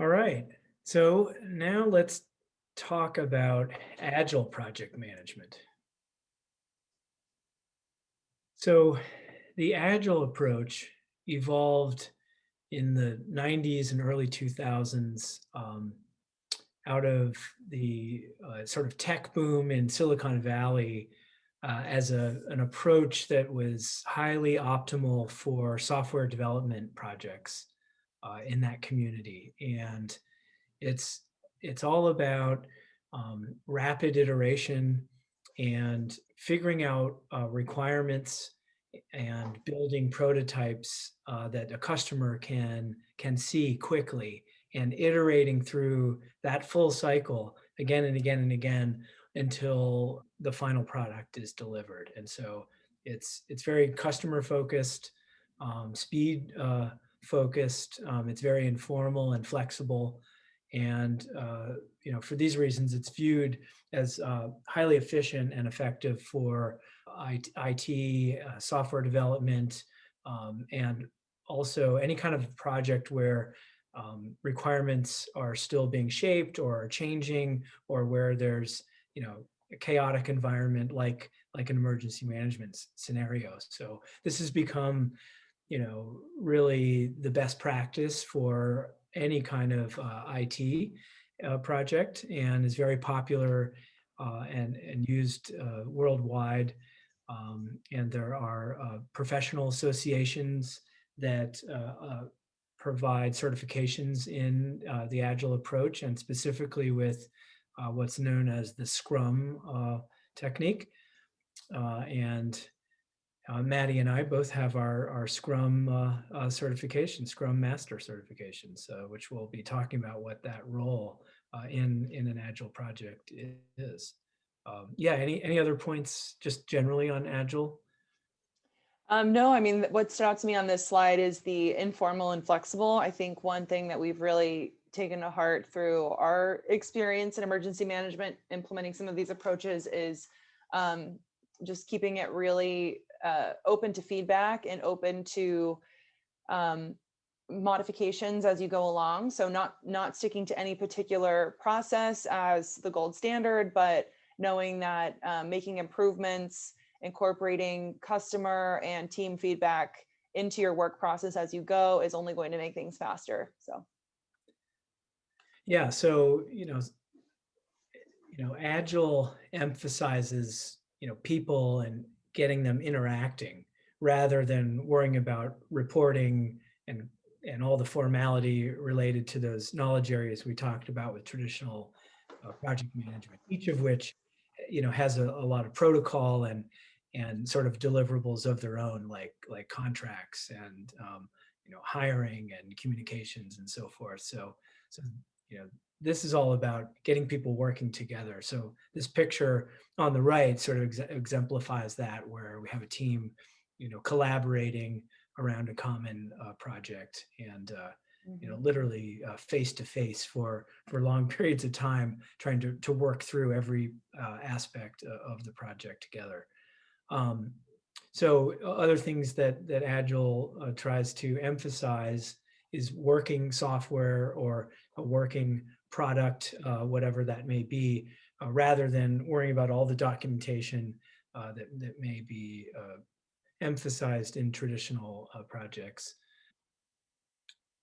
All right, so now let's talk about agile project management. So the agile approach evolved in the 90s and early 2000s um, out of the uh, sort of tech boom in Silicon Valley uh, as a, an approach that was highly optimal for software development projects uh, in that community. And it's, it's all about um, rapid iteration and figuring out uh, requirements and building prototypes uh, that a customer can can see quickly and iterating through that full cycle again and again and again until the final product is delivered. And so it's it's very customer focused, um, speed uh, focused. Um, it's very informal and flexible. And uh, you know, for these reasons, it's viewed as uh, highly efficient and effective for IT, uh, software development, um, and also any kind of project where um, requirements are still being shaped or are changing or where there's you know a chaotic environment like like an emergency management scenario so this has become you know really the best practice for any kind of uh, IT uh, project and is very popular uh, and and used uh, worldwide um, and there are uh, professional associations that uh, provide certifications in the Agile approach and specifically with what's known as the Scrum technique. and Maddie and I both have our, our Scrum certification, Scrum Master certifications, which we'll be talking about what that role in, in an Agile project is. Um, yeah, any, any other points just generally on Agile? Um, no, I mean, what stood out to me on this slide is the informal and flexible. I think one thing that we've really taken to heart through our experience in emergency management, implementing some of these approaches is um, just keeping it really uh, open to feedback and open to um, modifications as you go along. So not, not sticking to any particular process as the gold standard, but knowing that um, making improvements, incorporating customer and team feedback into your work process as you go is only going to make things faster. So. Yeah, so, you know, you know, Agile emphasizes, you know, people and getting them interacting rather than worrying about reporting and and all the formality related to those knowledge areas we talked about with traditional uh, project management, each of which you know, has a, a lot of protocol and and sort of deliverables of their own, like like contracts and um, you know hiring and communications and so forth. So so you know this is all about getting people working together. So this picture on the right sort of ex exemplifies that, where we have a team, you know, collaborating around a common uh, project and uh, you know, mm-hmm. literally uh, face to face for for long periods of time, trying to to work through every uh, aspect of the project together. Um, so other things that that Agile uh, tries to emphasize is working software or a working product, uh, whatever that may be, uh, rather than worrying about all the documentation uh, that that may be emphasized in traditional projects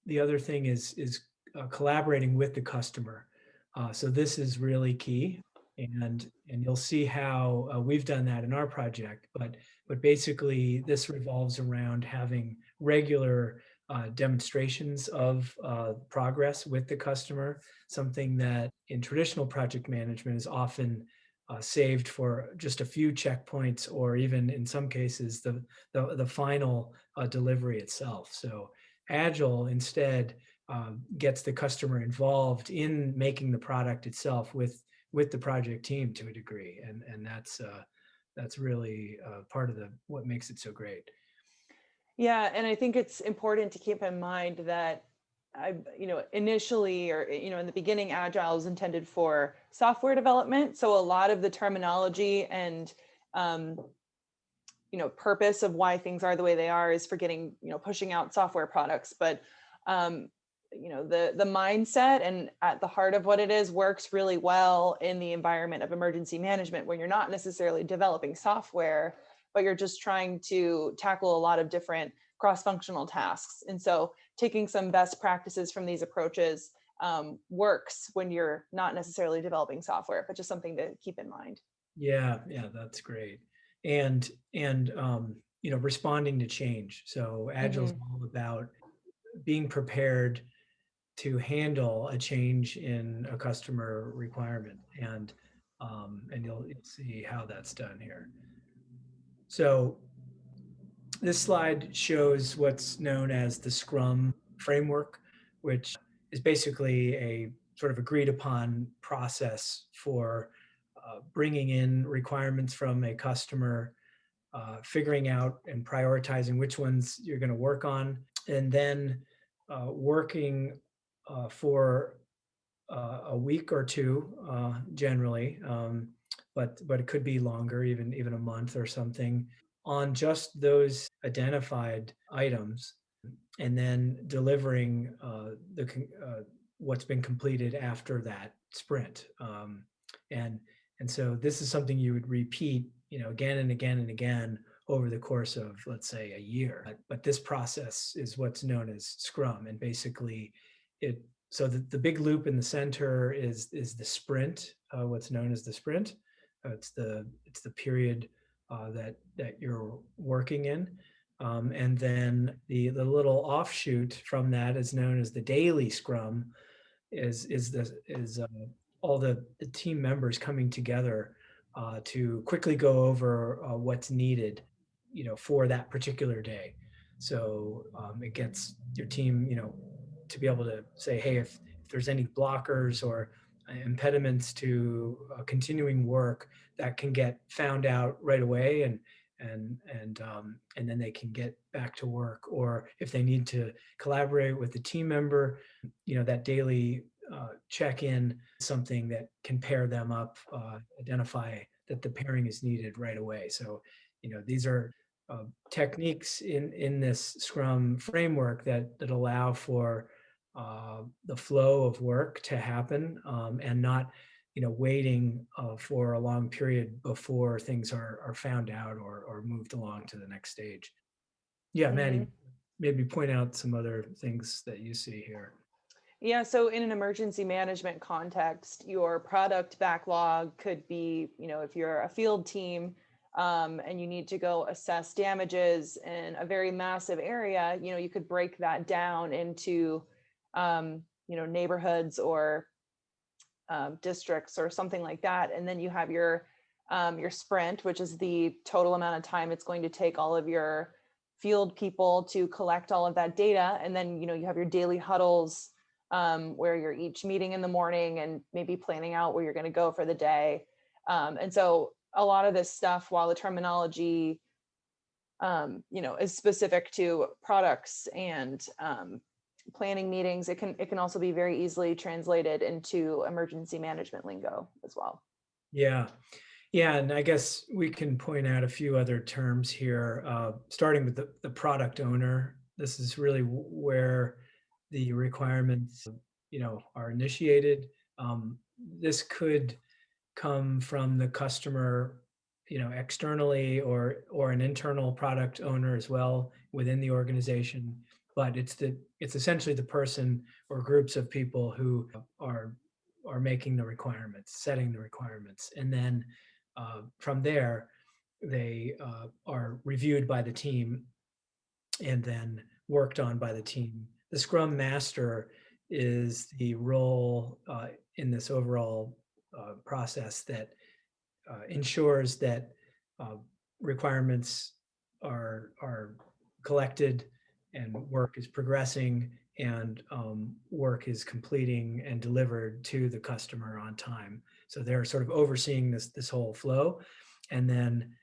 the other thing is is uh, collaborating with the customer. Uh, so this is really key, and and you'll see how uh, we've done that in our project. But but basically, this revolves around having regular uh, demonstrations of uh, progress with the customer. Something that in traditional project management is often uh, saved for just a few checkpoints, or even in some cases the the, the final delivery itself. So Agile instead um, gets the customer involved in making the product itself with with the project team to a degree, and and that's uh, that's really uh, part of the what makes it so great. Yeah, and I think it's important to keep in mind that I, you know, initially or you know, in the beginning, Agile is intended for software development. So a lot of the terminology and um, you know, purpose of why things are the way they are is for getting, you know, pushing out software products. But um, you know, the, the mindset and at the heart of what it is works really well in the environment of emergency management when you're not necessarily developing software, but you're just trying to tackle a lot of different cross-functional tasks. And so taking some best practices from these approaches um, works when you're not necessarily developing software, but just something to keep in mind. Yeah, yeah, that's great. And and um, you know, responding to change. So agile is Mhm. all about being prepared to handle a change in a customer requirement, and um, and you'll, you'll see how that's done here. So this slide shows what's known as the Scrum framework, which is basically a sort of agreed upon process for uh, bringing in requirements from a customer, uh, figuring out and prioritizing which ones you're going to work on, and then uh, working uh, for uh, a week or two uh, generally, um, but but it could be longer, even even a month or something, on just those identified items, and then delivering uh, the uh, what's been completed after that sprint. Um, and and so this is something you would repeat, you know, again and again and again over the course of, let's say, a year. But, but this process is what's known as Scrum, and basically, it so the, the big loop in the center is is the sprint, uh, what's known as the sprint. Uh, it's the it's the period uh, that that you're working in, um, and then the the little offshoot from that is known as the daily Scrum. Is is the is uh, all the, the team members coming together uh, to quickly go over uh, what's needed, you know, for that particular day. So um, it gets your team, you know, to be able to say, hey, if, if there's any blockers or impediments to uh, continuing work, that can get found out right away, and and and um, and then they can get back to work. Or if they need to collaborate with the team member, you know, that daily uh, check in something that can pair them up, uh, identify that the pairing is needed right away. So, you know, these are uh, techniques in in this Scrum framework that that allow for uh, the flow of work to happen um, and not you know waiting uh, for a long period before things are are found out or or moved along to the next stage. Yeah, Maddie, Mhm. maybe point out some other things that you see here. Yeah, so in an emergency management context, your product backlog could be, you know, if you're a field team um, and you need to go assess damages in a very massive area, you know, you could break that down into, um, you know, neighborhoods or um, districts or something like that. And then you have your um, your sprint, which is the total amount of time it's going to take all of your field people to collect all of that data. And then, you know, you have your daily huddles um, where you're each meeting in the morning and maybe planning out where you're going to go for the day. Um, and so a lot of this stuff, while the terminology, um, you know, is specific to products and um, planning meetings, it can it can also be very easily translated into emergency management lingo as well. Yeah. Yeah, and I guess we can point out a few other terms here, uh, starting with the, the product owner. This is really where the requirements, you know, are initiated. Um, this could come from the customer, you know, externally or or an internal product owner as well within the organization. But it's the it's essentially the person or groups of people who are are making the requirements, setting the requirements, and then uh, from there they uh, are reviewed by the team and then worked on by the team. The Scrum Master is the role uh, in this overall uh, process that uh, ensures that uh, requirements are are collected and work is progressing and um, work is completing and delivered to the customer on time. So they're sort of overseeing this this whole flow, and then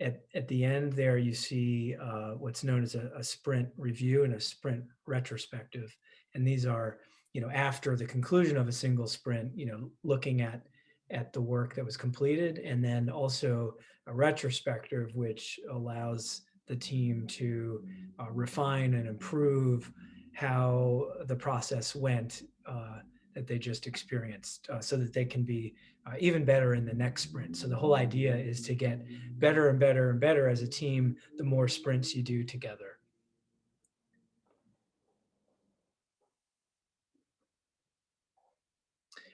at, at the end there you see uh, what's known as a, a sprint review and a sprint retrospective and these are you know after the conclusion of a single sprint you know looking at at the work that was completed and then also a retrospective which allows the team to uh, refine and improve how the process went uh, that they just experienced uh, so that they can be uh, even better in the next sprint. So the whole idea is to get better and better and better as a team the more sprints you do together.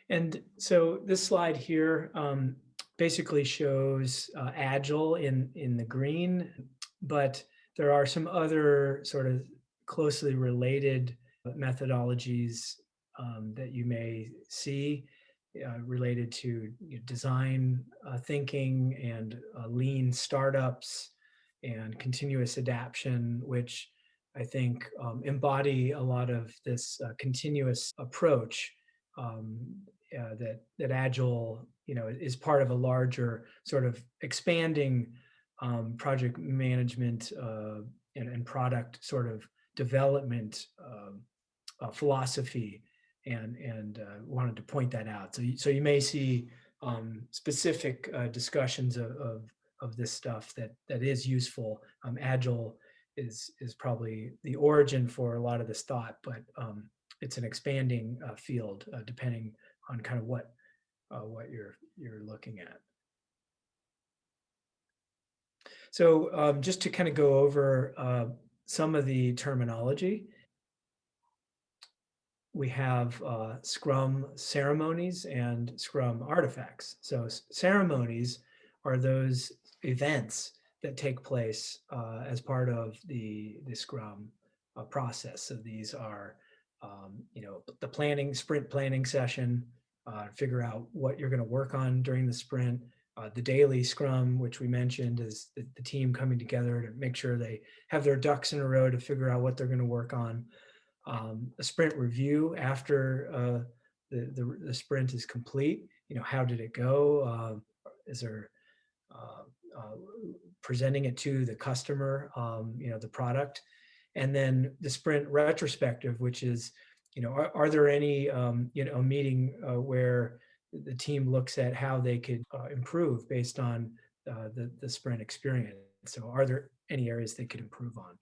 And so this slide here um, basically shows uh, Agile in, in the green, but there are some other sort of closely related methodologies um, that you may see uh, related to you know, design uh, thinking and uh, lean startups and continuous adaptation, which I think um, embody a lot of this uh, continuous approach um, uh, that that agile you know is part of a larger sort of expanding um, project management uh, and, and, product sort of development um, uh, philosophy and and uh, wanted to point that out so so you may see um, specific uh, discussions of, of, of this stuff that that is useful um, agile is is probably the origin for a lot of this thought but um, it's an expanding uh, field depending on kind of what uh, what you're you're looking at. So um, just to kind of go over uh, some of the terminology, we have uh, Scrum ceremonies and Scrum artifacts. So ceremonies are those events that take place uh, as part of the, the Scrum uh, process. So these are, um, you know, the planning, sprint planning session, uh, figure out what you're going to work on during the sprint. Uh, the daily scrum, which we mentioned, is the, the, team coming together to make sure they have their ducks in a row to figure out what they're going to work on. Um, a sprint review after uh, the, the, the, sprint is complete. You know, how did it go? Uh, is there uh, uh, presenting it to the customer, um, you know, the product. And then the sprint retrospective, which is you know, are, are there any, um, you know, a meeting uh, where the team looks at how they could uh, improve based on uh, the, the sprint experience? So are there any areas they could improve on?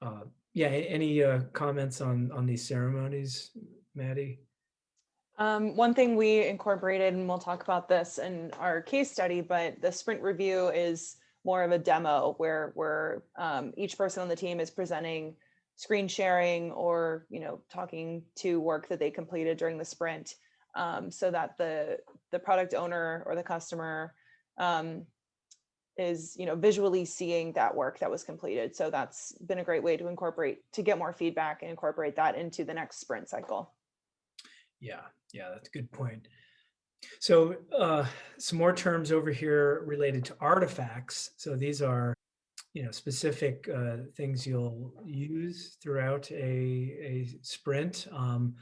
Uh, yeah, any uh, comments on, on these ceremonies, Maddie? Um, one thing we incorporated, and we'll talk about this in our case study, but the sprint review is more of a demo where, where um, each person on the team is presenting screen sharing or you know talking to work that they completed during the sprint um, so that the the product owner or the customer um, is you know visually seeing that work that was completed. So that's been a great way to incorporate to get more feedback and incorporate that into the next sprint cycle. Yeah yeah that's a good point. So uh, some more terms over here related to artifacts. So these are you know, specific uh, things you'll use throughout a, a sprint. Um,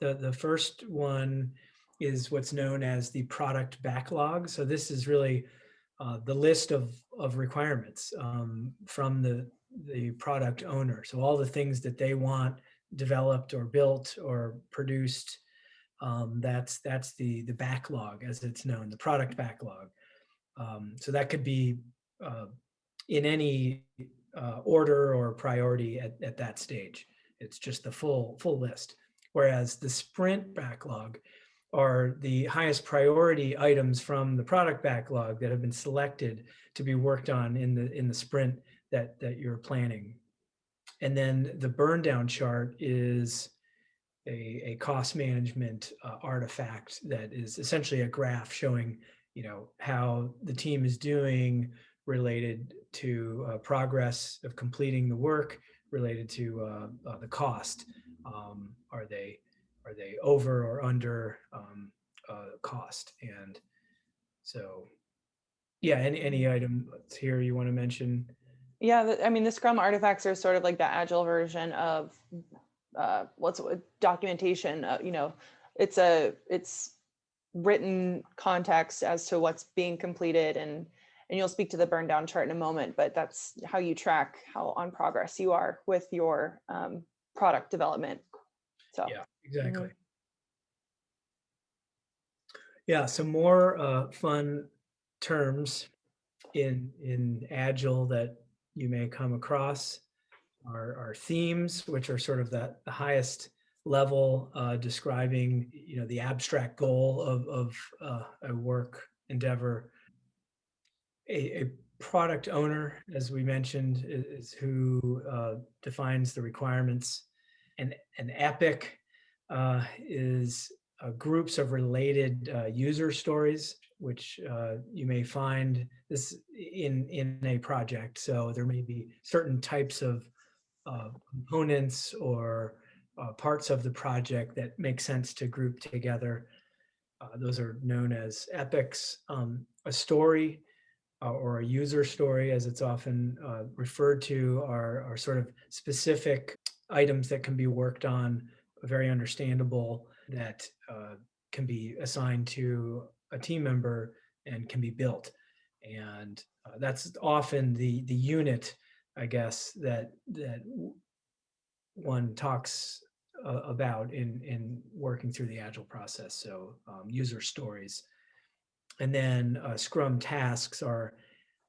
the, the first one is what's known as the product backlog. So this is really uh, the list of, of requirements um, from the, the product owner. So all the things that they want developed or built or produced, um, that's, that's the, the backlog as it's known, the product backlog. Um, so that could be uh, in any uh, order or priority at, at that stage. It's just the full full list. Whereas the sprint backlog are the highest priority items from the product backlog that have been selected to be worked on in the in the sprint that that you're planning. And then the burn down chart is a, a cost management uh, artifact that is essentially a graph showing you know how the team is doing related to uh, progress of completing the work, related to uh, uh, the cost. Um, are they are they over or under um, uh, cost? And so, yeah, any any item here you want to mention? Yeah, I mean, the Scrum artifacts are sort of like the agile version of uh, what's documentation. Uh, you know, it's a it's written context as to what's being completed and and you'll speak to the burn down chart in a moment, but that's how you track how on progress you are with your um, product development. So yeah, exactly. Mm -hmm. Yeah, some more uh, fun terms in in Agile that you may come across. are, are themes, which are sort of the, the highest level uh, describing, you know, the abstract goal of, of uh, a work endeavor. A, a product owner, as we mentioned, i- is, who uh, defines the requirements. And an epic uh, is uh, groups of related uh, user stories, which uh, you may find this in in a project. So there may be certain types of uh, components or parts of the project that make sense to group together. Those are known as epics. Um, a story uh, or a user story, as it's often uh, referred to, are, are sort of specific items that can be worked on, very understandable, that uh, can be assigned to a team member and can be built. And uh, that's often the the unit, I guess, that that one talks uh, about in in working through the agile process. So um, user stories, and then uh, Scrum tasks are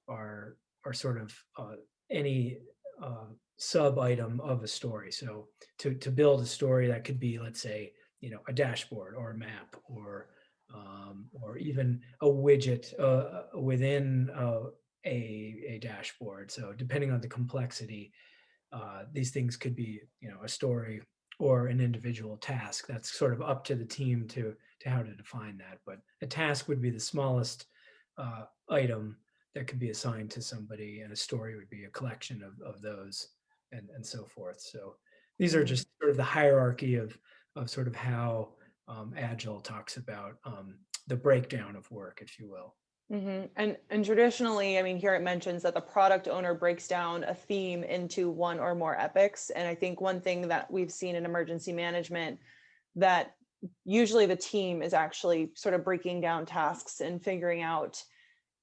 are are sort of uh, any uh, sub item of a story. So to to build a story that could be, let's say, you know, a dashboard or a map or um, or even a widget uh, within uh, a a dashboard. So depending on the complexity, uh, these things could be, you know, a story or an individual task. That's sort of up to the team to to how to define that. But a task would be the smallest uh, item that could be assigned to somebody, and a story would be a collection of of those, and and so forth. So these are Mhm. just sort of the hierarchy of of sort of how um, Agile talks about um, the breakdown of work, if you will. Mhm. And and traditionally, I mean, here it mentions that the product owner breaks down a theme into one or more epics. And I think one thing that we've seen in emergency management that usually the team is actually sort of breaking down tasks and figuring out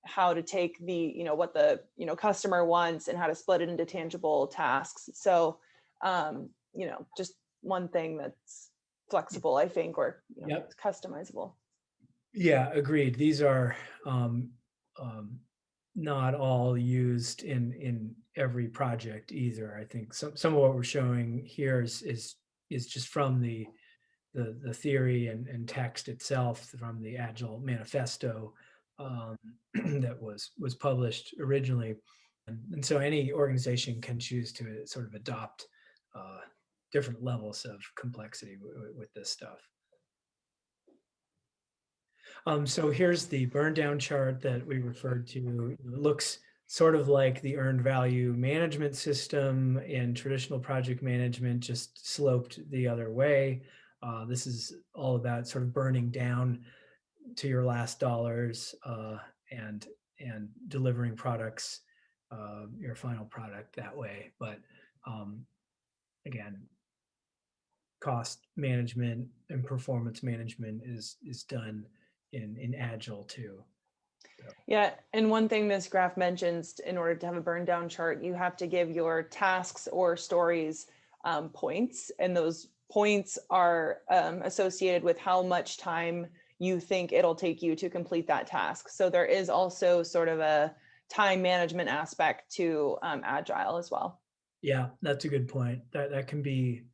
how to take the, you know, what the, you know, customer wants and how to split it into tangible tasks. So, um, you know, just one thing that's flexible, I think, or you know, Yep. customizable. Yeah, agreed. These are um, um, not all used in in every project either. I think some some of what we're showing here is is is just from the the the theory and, and text itself from the Agile Manifesto um, that was was published originally, and, and so any organization can choose to sort of adopt uh, different levels of complexity with this stuff. Um, so here's the burn down chart that we referred to. It looks sort of like the earned value management system in traditional project management, just sloped the other way. Uh, this is all about sort of burning down to your last dollars uh, and and delivering products, uh, your final product that way. But um, again, cost management and performance management is is done in in agile too. Yeah, and one thing this graph mentions, in order to have a burn down chart, you have to give your tasks or stories um, points, and those points are um, associated with how much time you think it'll take you to complete that task. So there is also sort of a time management aspect to um, agile as well. Yeah, that's a good point. That that can be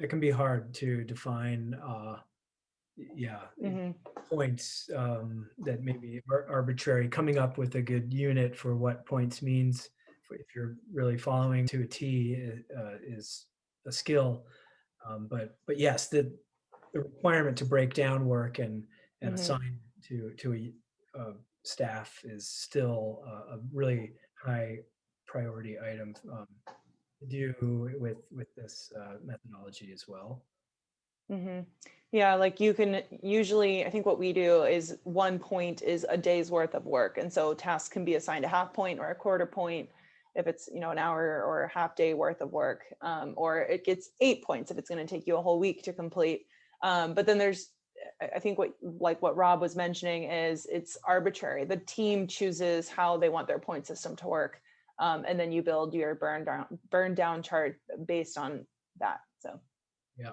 that can be hard to define. Uh, yeah, Mhm. points um, that maybe are arbitrary. Coming up with a good unit for what points means, if- you're really following to a T uh, is a skill. Um, but but yes, the the requirement to break down work and and Mhm. assign to to a, uh staff is still a, a really high priority item um, to do with with this uh, methodology as well. Hmm Yeah, like you can usually, I think what we do is one point is a day's worth of work. And so tasks can be assigned a half point or a quarter point if it's, you know, an hour or a half day worth of work. Um, or it gets eight points if it's going to take you a whole week to complete. Um, but then there's, I I think what, like what Rob was mentioning is it's arbitrary. The team chooses how they want their point system to work. Um, and then you build your burn down, burn down chart based on that. So. Yeah.